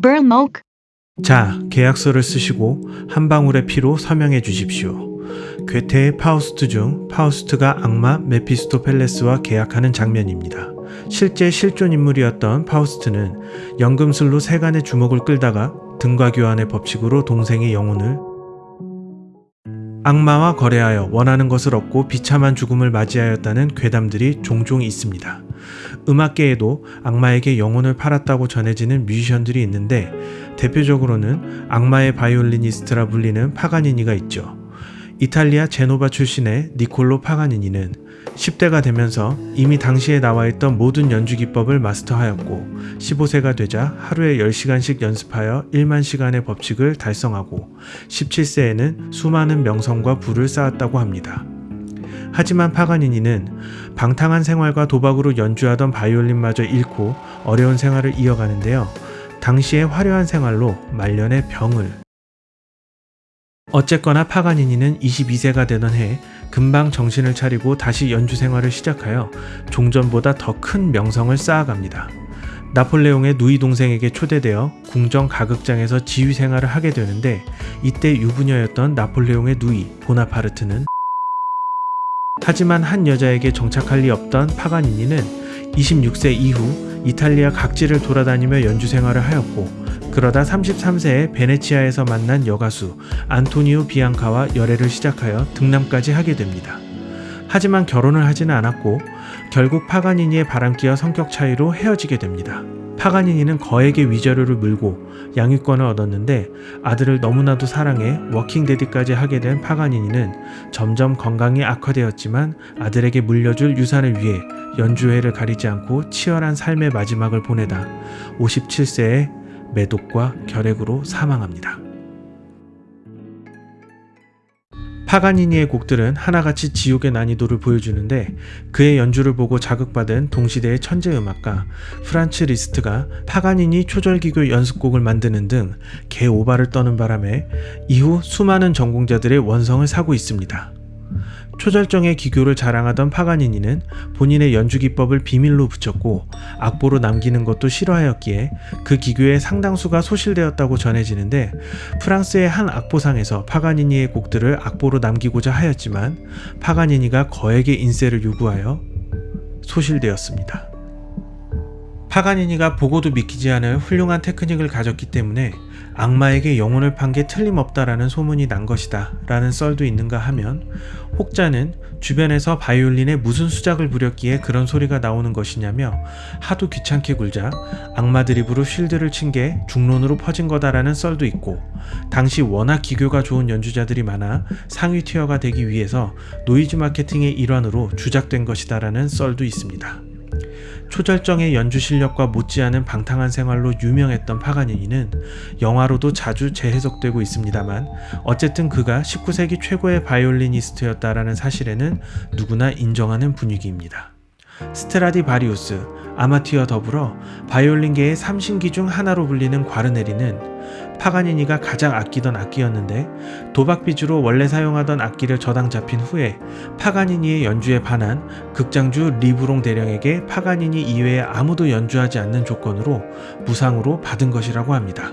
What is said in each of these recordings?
Burmok, 자, 계약서를 쓰시고 한 방울의 피로 서명해 주십시오. 괴테의 파우스트 중 파우스트가 악마 메피스토펠레스와 계약하는 장면입니다. 실제 실존 인물이었던 파우스트는 연금술로 세간의 주목을 끌다가 등가 교환의 법칙으로 동생의 영혼을 악마와 거래하여 원하는 것을 얻고 비참한 죽음을 맞이하였다는 괴담들이 종종 있습니다. 음악계에도 악마에게 영혼을 팔았다고 전해지는 뮤지션들이 있는데 대표적으로는 악마의 바이올리니스트라 불리는 파가니니가 있죠. 이탈리아 제노바 출신의 니콜로 파가니니는 10대가 되면서 이미 당시에 나와 있던 모든 연주 기법을 마스터하였고 15세가 되자 하루에 10시간씩 연습하여 1만 시간의 법칙을 달성하고 17세에는 수많은 명성과 부를 쌓았다고 합니다. 하지만 파가니니는 방탕한 생활과 도박으로 연주하던 바이올린마저 잃고 어려운 생활을 이어가는데요. 당시의 화려한 생활로 말년의 병을 어쨌거나 파가니니는 22세가 되던 해 금방 정신을 차리고 다시 연주 생활을 시작하여 종전보다 더 큰 명성을 쌓아갑니다. 나폴레옹의 누이 동생에게 초대되어 궁정 가극장에서 지휘 생활을 하게 되는데 이때 유부녀였던 나폴레옹의 누이 보나파르트는 하지만 한 여자에게 정착할 리 없던 파가니니는 26세 이후 이탈리아 각지를 돌아다니며 연주 생활을 하였고 그러다 33세에 베네치아에서 만난 여가수 안토니오 비앙카와 열애를 시작하여 등남까지 하게 됩니다. 하지만 결혼을 하지는 않았고 결국 파가니니의 바람기와 성격 차이로 헤어지게 됩니다. 파가니니는 거액의 위자료를 물고 양육권을 얻었는데 아들을 너무나도 사랑해 워킹데디까지 하게 된 파가니니는 점점 건강이 악화되었지만 아들에게 물려줄 유산을 위해 연주회를 가리지 않고 치열한 삶의 마지막을 보내다 57세에 매독과 결핵으로 사망합니다. 파가니니의 곡들은 하나같이 지옥의 난이도를 보여주는데 그의 연주를 보고 자극받은 동시대의 천재 음악가 프란츠 리스트가 파가니니 초절기교 연습곡을 만드는 등 개오바를 떠는 바람에 이후 수많은 전공자들의 원성을 사고 있습니다. 초절정의 기교를 자랑하던 파가니니는 본인의 연주 기법을 비밀로 붙였고 악보로 남기는 것도 싫어하였기에 그 기교의 상당수가 소실되었다고 전해지는데 프랑스의 한 악보상에서 파가니니의 곡들을 악보로 남기고자 하였지만 파가니니가 거액의 인세를 요구하여 소실되었습니다. 파가니니가 보고도 믿기지 않을 훌륭한 테크닉을 가졌기 때문에 악마에게 영혼을 판 게 틀림없다라는 소문이 난 것이다 라는 썰도 있는가 하면 혹자는 주변에서 바이올린에 무슨 수작을 부렸기에 그런 소리가 나오는 것이냐며 하도 귀찮게 굴자 악마 드립으로 쉴드를 친 게 중론으로 퍼진 거다라는 썰도 있고 당시 워낙 기교가 좋은 연주자들이 많아 상위 tier가 되기 위해서 노이즈 마케팅의 일환으로 주작된 것이다라는 썰도 있습니다. 초절정의 연주 실력과 못지않은 방탕한 생활로 유명했던 파가니니는 영화로도 자주 재해석되고 있습니다만 어쨌든 그가 19세기 최고의 바이올리니스트였다라는 사실에는 누구나 인정하는 분위기입니다. 스트라디바리우스, 아마티와 더불어 바이올린계의 삼신기 중 하나로 불리는 과르네리는 파가니니가 가장 아끼던 악기였는데 도박 비주로 원래 사용하던 악기를 저당 잡힌 후에 파가니니의 연주에 반한 극장주 리브롱 대령에게 파가니니 이외에 아무도 연주하지 않는 조건으로 무상으로 받은 것이라고 합니다.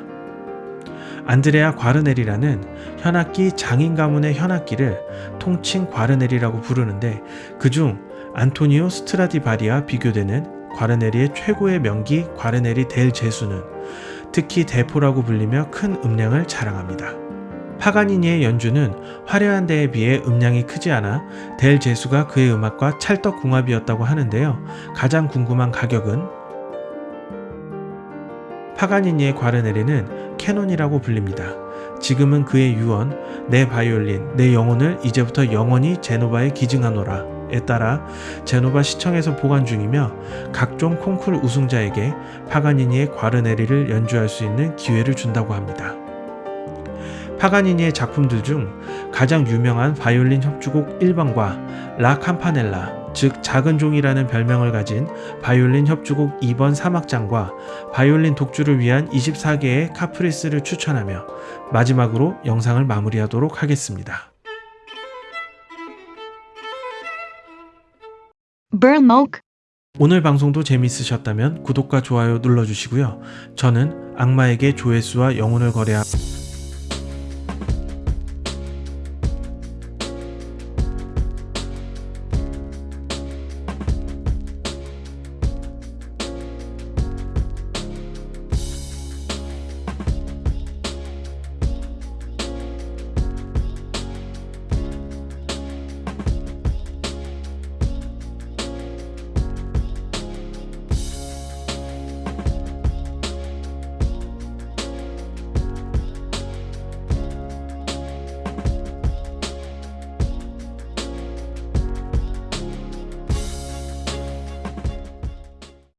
안드레아 과르네리라는 현악기 장인 가문의 현악기를 통칭 과르네리라고 부르는데 그중 안토니오 스트라디바리와 비교되는 과르네리의 최고의 명기 과르네리 델 제수는 특히 대포라고 불리며 큰 음량을 자랑합니다. 파가니니의 연주는 화려한 데에 비해 음량이 크지 않아 델 제수가 그의 음악과 찰떡궁합이었다고 하는데요. 가장 궁금한 가격은 파가니니의 과르네리는 캐논이라고 불립니다. 지금은 그의 유언, 내 바이올린, 내 영혼을 이제부터 영원히 제노바에 기증하노라. 에 따라 제노바 시청에서 보관 중이며 각종 콩쿨 우승자에게 파가니니의 과르네리를 연주할 수 있는 기회를 준다고 합니다. 파가니니의 작품들 중 가장 유명한 바이올린 협주곡 1번과 라 캄파넬라 즉 작은 종이라는 별명을 가진 바이올린 협주곡 2번 3악장과 바이올린 독주를 위한 24개의 카프리스를 추천하며 마지막으로 영상을 마무리하도록 하겠습니다. Burmok, 오늘 방송도 재밌으셨다면 구독과 좋아요 눌러주시고요. 저는 악마에게 조회수와 영혼을 거래하